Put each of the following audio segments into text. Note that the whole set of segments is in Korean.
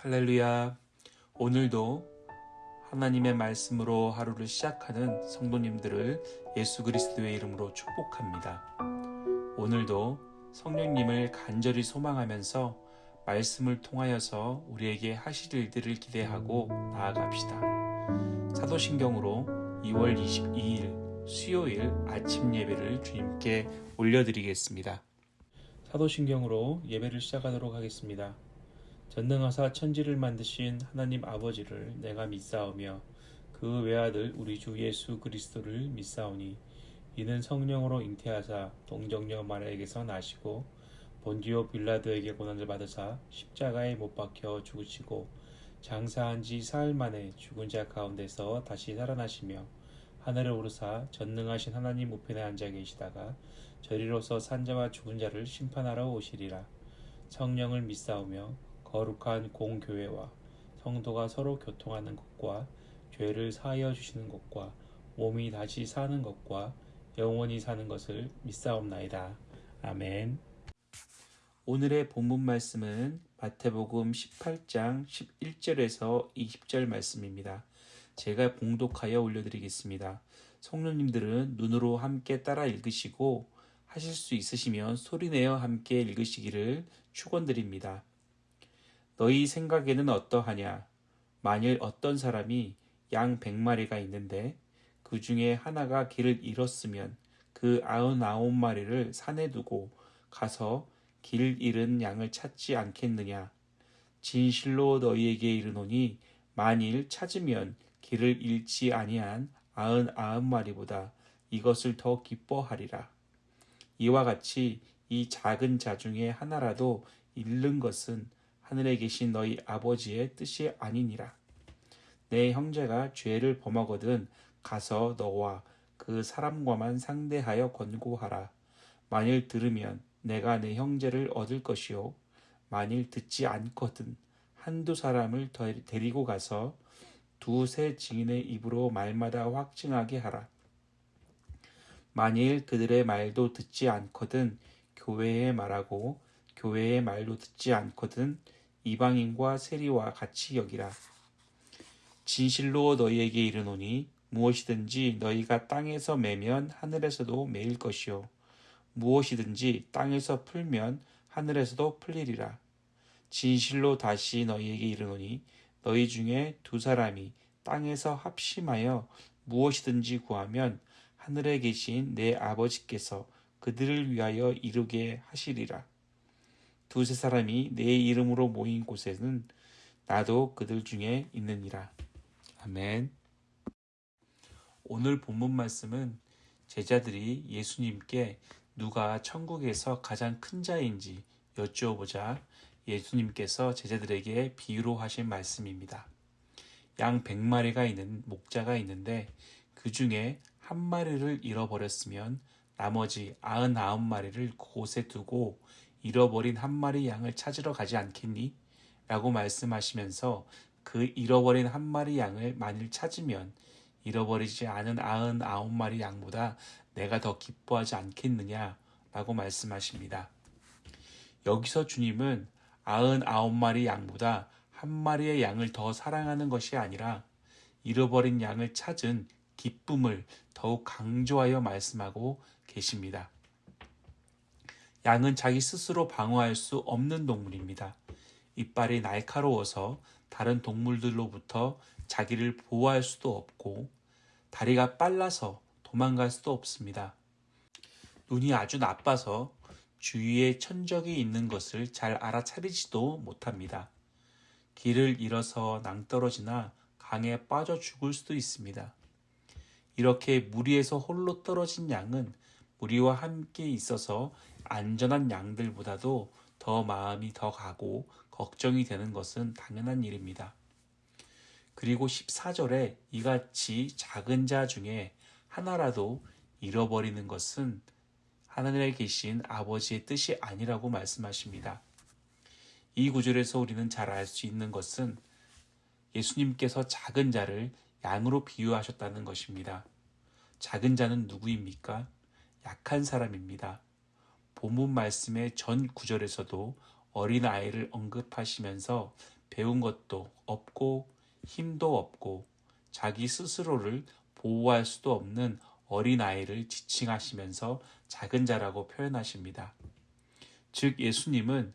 할렐루야. 오늘도 하나님의 말씀으로 하루를 시작하는 성도님들을 예수 그리스도의 이름으로 축복합니다. 오늘도 성령님을 간절히 소망하면서 말씀을 통하여서 우리에게 하실 일들을 기대하고 나아갑시다. 사도신경으로 2월 22일 수요일 아침 예배를 주님께 올려드리겠습니다. 사도신경으로 예배를 시작하도록 하겠습니다. 전능하사 천지를 만드신 하나님 아버지를 내가 믿사오며 그 외아들 우리 주 예수 그리스도를 믿사오니 이는 성령으로 잉태하사 동정녀 마리아에게서 나시고 본디오 빌라도에게 고난을 받으사 십자가에 못 박혀 죽으시고 장사한 지 사흘 만에 죽은 자 가운데서 다시 살아나시며 하늘에 오르사 전능하신 하나님 우편에 앉아 계시다가 저리로서 산자와 죽은 자를 심판하러 오시리라. 성령을 믿사오며 거룩한 공교회와 성도가 서로 교통하는 것과 죄를 사하여 주시는 것과 몸이 다시 사는 것과 영원히 사는 것을 믿사옵나이다. 아멘. 오늘의 본문 말씀은 마태복음 18장 11절에서 20절 말씀입니다. 제가 봉독하여 올려드리겠습니다. 성령님들은 눈으로 함께 따라 읽으시고 하실 수 있으시면 소리내어 함께 읽으시기를 축원드립니다. 너희 생각에는 어떠하냐? 만일 어떤 사람이 양 백마리가 있는데 그 중에 하나가 길을 잃었으면 그 아흔아홉 마리를 산에 두고 가서 길 잃은 양을 찾지 않겠느냐? 진실로 너희에게 이르노니 만일 찾으면 길을 잃지 아니한 아흔아홉 마리보다 이것을 더 기뻐하리라. 이와 같이 이 작은 자 중에 하나라도 잃는 것은 하늘에 계신 너희 아버지의 뜻이 아니니라. 내 형제가 죄를 범하거든 가서 너와 그 사람과만 상대하여 권고하라. 만일 들으면 내가 내 형제를 얻을 것이요. 만일 듣지 않거든 한두 사람을 데리고 가서 두세 증인의 입으로 말마다 확증하게 하라. 만일 그들의 말도 듣지 않거든 교회에 말하고 교회의 말도 듣지 않거든 이방인과 세리와 같이 여기라. 진실로 너희에게 이르노니 무엇이든지 너희가 땅에서 매면 하늘에서도 매일 것이요 무엇이든지 땅에서 풀면 하늘에서도 풀리리라. 진실로 다시 너희에게 이르노니 너희 중에 두 사람이 땅에서 합심하여 무엇이든지 구하면 하늘에 계신 내 아버지께서 그들을 위하여 이루게 하시리라. 두세 사람이 내 이름으로 모인 곳에는 나도 그들 중에 있느니라. 아멘. 오늘 본문 말씀은 제자들이 예수님께 누가 천국에서 가장 큰 자인지 여쭈어보자 예수님께서 제자들에게 비유로 하신 말씀입니다. 양 100마리가 있는 목자가 있는데 그 중에 한 마리를 잃어버렸으면 나머지 99마리를 곳에 두고 잃어버린 한 마리 양을 찾으러 가지 않겠니? 라고 말씀하시면서 그 잃어버린 한 마리 양을 만일 찾으면 잃어버리지 않은 아흔 아홉 마리 양보다 내가 더 기뻐하지 않겠느냐? 라고 말씀하십니다. 여기서 주님은 아흔 아홉 마리 양보다 한 마리의 양을 더 사랑하는 것이 아니라 잃어버린 양을 찾은 기쁨을 더욱 강조하여 말씀하고 계십니다. 양은 자기 스스로 방어할 수 없는 동물입니다. 이빨이 날카로워서 다른 동물들로부터 자기를 보호할 수도 없고 다리가 빨라서 도망갈 수도 없습니다. 눈이 아주 나빠서 주위에 천적이 있는 것을 잘 알아차리지도 못합니다. 길을 잃어서 낭떠러지나 강에 빠져 죽을 수도 있습니다. 이렇게 무리에서 홀로 떨어진 양은 무리와 함께 있어서 안전한 양들보다도 더 마음이 더 가고 걱정이 되는 것은 당연한 일입니다. 그리고 14절에 이같이 작은 자 중에 하나라도 잃어버리는 것은 하늘에 계신 아버지의 뜻이 아니라고 말씀하십니다. 이 구절에서 우리는 잘 알 수 있는 것은 예수님께서 작은 자를 양으로 비유하셨다는 것입니다. 작은 자는 누구입니까? 약한 사람입니다. 본문 말씀의 전 구절에서도 어린아이를 언급하시면서 배운 것도 없고 힘도 없고 자기 스스로를 보호할 수도 없는 어린아이를 지칭하시면서 작은 자라고 표현하십니다. 즉 예수님은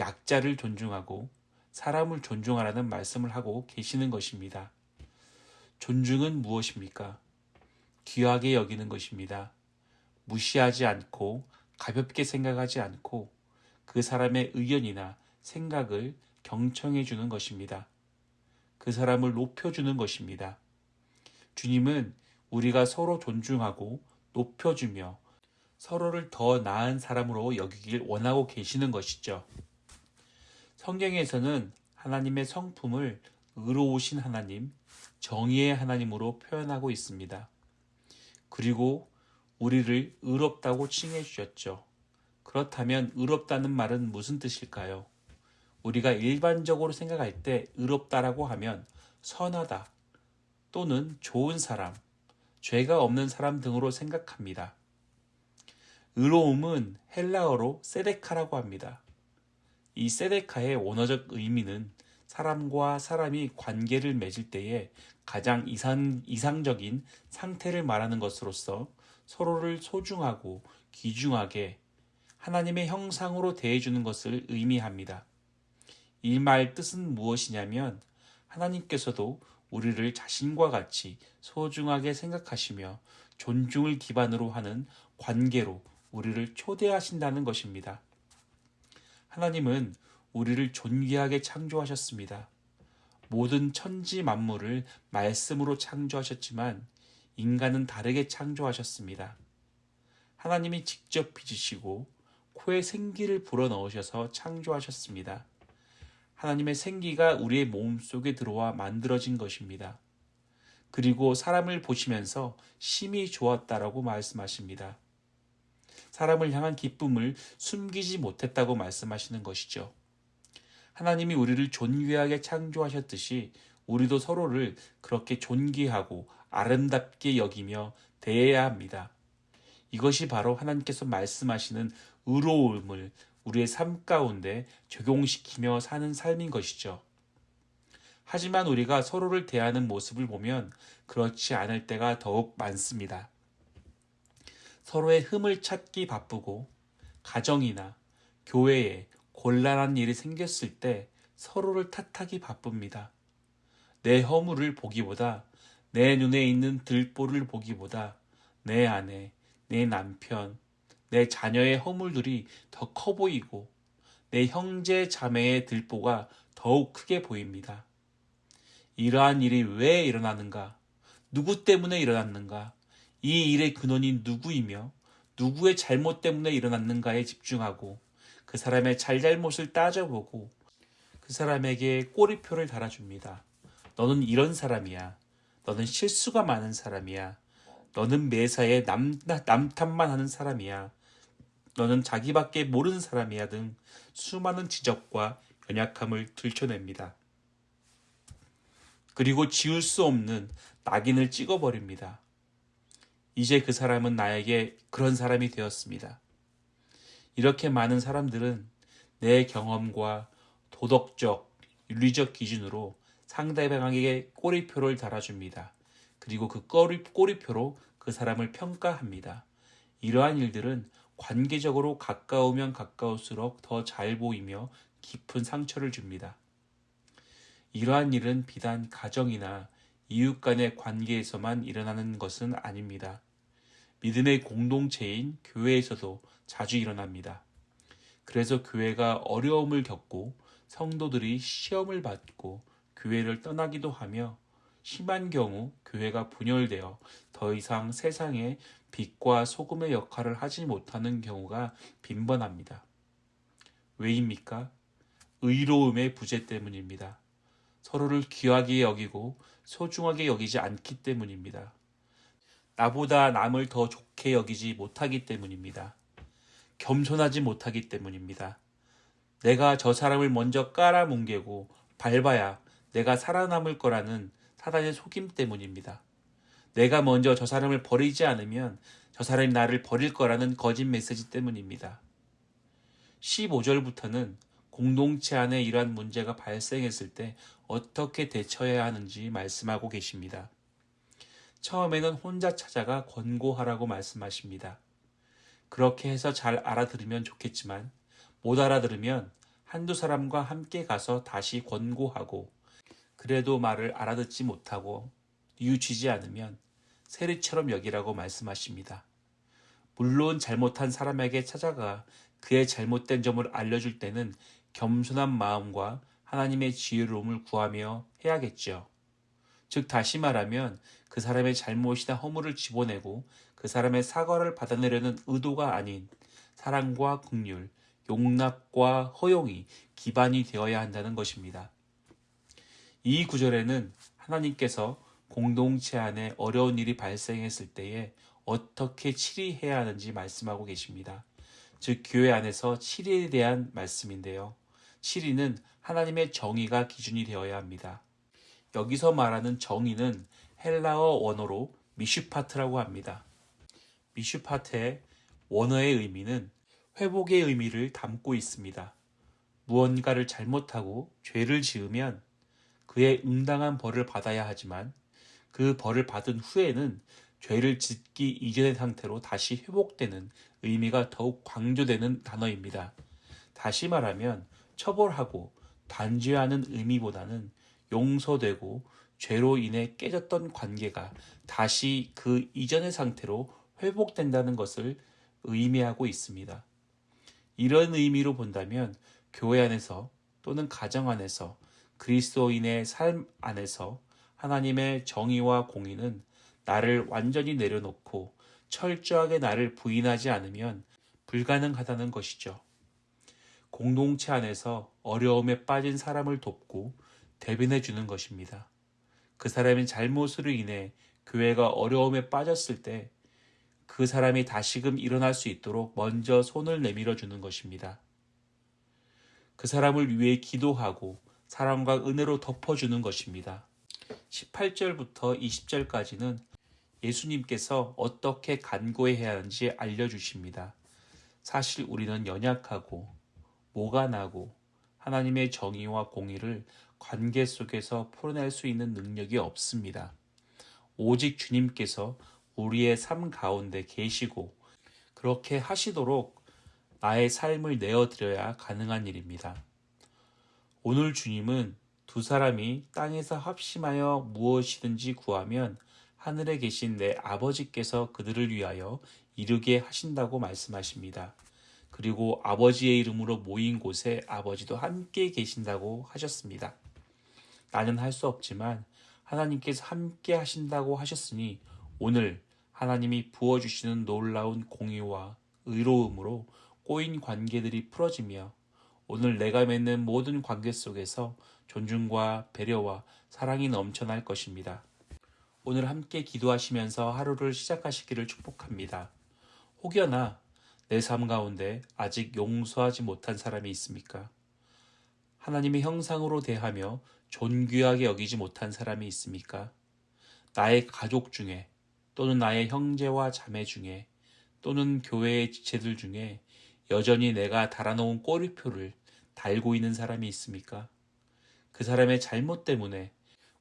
약자를 존중하고 사람을 존중하라는 말씀을 하고 계시는 것입니다. 존중은 무엇입니까? 귀하게 여기는 것입니다. 무시하지 않고 가볍게 생각하지 않고 그 사람의 의견이나 생각을 경청해 주는 것입니다. 그 사람을 높여주는 것입니다. 주님은 우리가 서로 존중하고 높여주며 서로를 더 나은 사람으로 여기길 원하고 계시는 것이죠. 성경에서는 하나님의 성품을 의로우신 하나님, 정의의 하나님으로 표현하고 있습니다. 그리고 우리를 의롭다고 칭해 주셨죠. 그렇다면 의롭다는 말은 무슨 뜻일까요? 우리가 일반적으로 생각할 때 의롭다라고 하면 선하다 또는 좋은 사람, 죄가 없는 사람 등으로 생각합니다. 의로움은 헬라어로 세데카라고 합니다. 이 세데카의 원어적 의미는 사람과 사람이 관계를 맺을 때에 가장 이상, 이상적인 상태를 말하는 것으로서 서로를 소중하고 귀중하게 하나님의 형상으로 대해주는 것을 의미합니다. 이 말 뜻은 무엇이냐면 하나님께서도 우리를 자신과 같이 소중하게 생각하시며 존중을 기반으로 하는 관계로 우리를 초대하신다는 것입니다. 하나님은 우리를 존귀하게 창조하셨습니다. 모든 천지 만물을 말씀으로 창조하셨지만 인간은 다르게 창조하셨습니다. 하나님이 직접 빚으시고 코에 생기를 불어넣으셔서 창조하셨습니다. 하나님의 생기가 우리의 몸 속에 들어와 만들어진 것입니다. 그리고 사람을 보시면서 심히 좋았다라고 말씀하십니다. 사람을 향한 기쁨을 숨기지 못했다고 말씀하시는 것이죠. 하나님이 우리를 존귀하게 창조하셨듯이 우리도 서로를 그렇게 존귀하고 아름답게 여기며 대해야 합니다. 이것이 바로 하나님께서 말씀하시는 의로움을 우리의 삶 가운데 적용시키며 사는 삶인 것이죠. 하지만 우리가 서로를 대하는 모습을 보면 그렇지 않을 때가 더욱 많습니다. 서로의 흠을 찾기 바쁘고 가정이나 교회에 곤란한 일이 생겼을 때 서로를 탓하기 바쁩니다. 내 허물을 보기보다 내 눈에 있는 들보를 보기보다 내 아내, 내 남편, 내 자녀의 허물들이 더 커 보이고 내 형제 자매의 들보가 더욱 크게 보입니다. 이러한 일이 왜 일어나는가? 누구 때문에 일어났는가? 이 일의 근원이 누구이며 누구의 잘못 때문에 일어났는가에 집중하고 그 사람의 잘잘못을 따져보고 그 사람에게 꼬리표를 달아줍니다. 너는 이런 사람이야. 너는 실수가 많은 사람이야. 너는 매사에 남, 남탓만 하는 사람이야. 너는 자기밖에 모르는 사람이야 등 수많은 지적과 연약함을 들춰냅니다. 그리고 지울 수 없는 낙인을 찍어버립니다. 이제 그 사람은 나에게 그런 사람이 되었습니다. 이렇게 많은 사람들은 내 경험과 도덕적, 윤리적 기준으로 상대방에게 꼬리표를 달아줍니다. 그리고 그 꼬리, 꼬리표로 그 사람을 평가합니다. 이러한 일들은 관계적으로 가까우면 가까울수록 더 잘 보이며 깊은 상처를 줍니다. 이러한 일은 비단 가정이나 이웃 간의 관계에서만 일어나는 것은 아닙니다. 믿음의 공동체인 교회에서도 자주 일어납니다. 그래서 교회가 어려움을 겪고 성도들이 시험을 받고 교회를 떠나기도 하며 심한 경우 교회가 분열되어 더 이상 세상에 빛과 소금의 역할을 하지 못하는 경우가 빈번합니다. 왜입니까? 의로움의 부재 때문입니다. 서로를 귀하게 여기고 소중하게 여기지 않기 때문입니다. 나보다 남을 더 좋게 여기지 못하기 때문입니다. 겸손하지 못하기 때문입니다. 내가 저 사람을 먼저 깔아뭉개고 밟아야 내가 살아남을 거라는 사단의 속임 때문입니다. 내가 먼저 저 사람을 버리지 않으면 저 사람이 나를 버릴 거라는 거짓 메시지 때문입니다. 15절부터는 공동체 안에 이러한 문제가 발생했을 때 어떻게 대처해야 하는지 말씀하고 계십니다. 처음에는 혼자 찾아가 권고하라고 말씀하십니다. 그렇게 해서 잘 알아들으면 좋겠지만 못 알아들으면 한두 사람과 함께 가서 다시 권고하고 그래도 말을 알아듣지 못하고 뉘우치지 않으면 세리처럼 여기라고 말씀하십니다. 물론 잘못한 사람에게 찾아가 그의 잘못된 점을 알려줄 때는 겸손한 마음과 하나님의 지혜로움을 구하며 해야겠죠. 즉 다시 말하면 그 사람의 잘못이나 허물을 집어내고 그 사람의 사과를 받아내려는 의도가 아닌 사랑과 긍휼, 용납과 허용이 기반이 되어야 한다는 것입니다. 이 구절에는 하나님께서 공동체 안에 어려운 일이 발생했을 때에 어떻게 치리해야 하는지 말씀하고 계십니다. 즉 교회 안에서 치리에 대한 말씀인데요. 치리는 하나님의 정의가 기준이 되어야 합니다. 여기서 말하는 정의는 헬라어 원어로 미슈파트라고 합니다. 미슈파트의 원어의 의미는 회복의 의미를 담고 있습니다. 무언가를 잘못하고 죄를 지으면 그의 응당한 벌을 받아야 하지만 그 벌을 받은 후에는 죄를 짓기 이전의 상태로 다시 회복되는 의미가 더욱 강조되는 단어입니다. 다시 말하면 처벌하고 단죄하는 의미보다는 용서되고 죄로 인해 깨졌던 관계가 다시 그 이전의 상태로 회복된다는 것을 의미하고 있습니다. 이런 의미로 본다면 교회 안에서 또는 가정 안에서 그리스도인의 삶 안에서 하나님의 정의와 공의는 나를 완전히 내려놓고 철저하게 나를 부인하지 않으면 불가능하다는 것이죠. 공동체 안에서 어려움에 빠진 사람을 돕고 대변해 주는 것입니다. 그 사람의 잘못으로 인해 교회가 어려움에 빠졌을 때 그 사람이 다시금 일어날 수 있도록 먼저 손을 내밀어 주는 것입니다. 그 사람을 위해 기도하고 사랑과 은혜로 덮어주는 것입니다. 18절부터 20절까지는 예수님께서 어떻게 간구해야 하는지 알려주십니다. 사실 우리는 연약하고 모가 나고 하나님의 정의와 공의를 관계 속에서 풀어낼 수 있는 능력이 없습니다. 오직 주님께서 우리의 삶 가운데 계시고 그렇게 하시도록 나의 삶을 내어드려야 가능한 일입니다. 오늘 주님은 두 사람이 땅에서 합심하여 무엇이든지 구하면 하늘에 계신 내 아버지께서 그들을 위하여 이르게 하신다고 말씀하십니다. 그리고 아버지의 이름으로 모인 곳에 아버지도 함께 계신다고 하셨습니다. 나는 할 수 없지만 하나님께서 함께 하신다고 하셨으니 오늘 하나님이 부어주시는 놀라운 공의와 의로움으로 꼬인 관계들이 풀어지며 오늘 내가 맺는 모든 관계 속에서 존중과 배려와 사랑이 넘쳐날 것입니다. 오늘 함께 기도하시면서 하루를 시작하시기를 축복합니다. 혹여나 내 삶 가운데 아직 용서하지 못한 사람이 있습니까? 하나님의 형상으로 대하며 존귀하게 여기지 못한 사람이 있습니까? 나의 가족 중에 또는 나의 형제와 자매 중에 또는 교회의 지체들 중에 여전히 내가 달아놓은 꼬리표를 달고 있는 사람이 있습니까? 그 사람의 잘못 때문에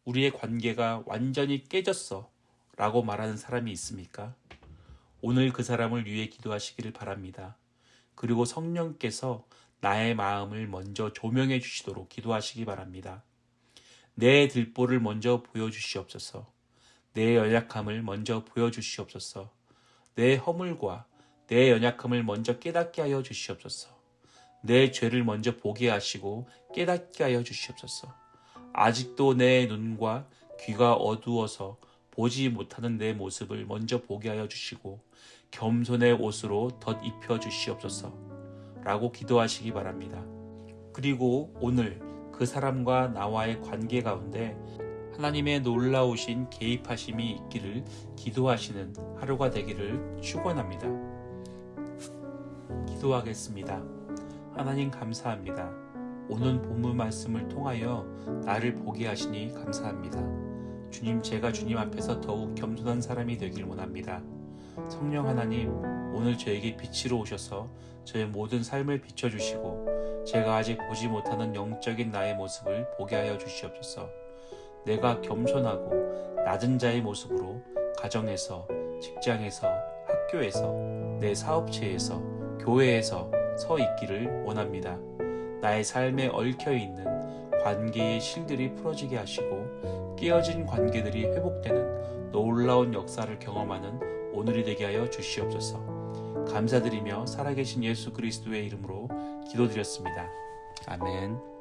우리의 관계가 완전히 깨졌어 라고 말하는 사람이 있습니까? 오늘 그 사람을 위해 기도하시기를 바랍니다. 그리고 성령께서 나의 마음을 먼저 조명해 주시도록 기도하시기 바랍니다. 내 들보를 먼저 보여주시옵소서. 내 연약함을 먼저 보여주시옵소서. 내 허물과 내 연약함을 먼저 깨닫게 하여 주시옵소서. 내 죄를 먼저 보게 하시고 깨닫게 하여 주시옵소서. 아직도 내 눈과 귀가 어두워서 보지 못하는 내 모습을 먼저 보게 하여 주시고 겸손의 옷으로 덧 입혀 주시옵소서. 라고 기도하시기 바랍니다. 그리고 오늘 그 사람과 나와의 관계 가운데 하나님의 놀라우신 개입하심이 있기를 기도하시는 하루가 되기를 축원합니다. 기도하겠습니다. 하나님 감사합니다. 오는 본문 말씀을 통하여 나를 보게 하시니 감사합니다. 주님, 제가 주님 앞에서 더욱 겸손한 사람이 되길 원합니다. 성령 하나님, 오늘 저에게 빛으로 오셔서 저의 모든 삶을 비춰주시고 제가 아직 보지 못하는 영적인 나의 모습을 보게 하여 주시옵소서. 내가 겸손하고 낮은 자의 모습으로 가정에서, 직장에서, 학교에서, 내 사업체에서, 교회에서 서 있기를 원합니다. 나의 삶에 얽혀 있는 관계의 실들이 풀어지게 하시고 깨어진 관계들이 회복되는 놀라운 역사를 경험하는 오늘이 되게 하여 주시옵소서. 감사드리며 살아계신 예수 그리스도의 이름으로 기도드렸습니다. 아멘.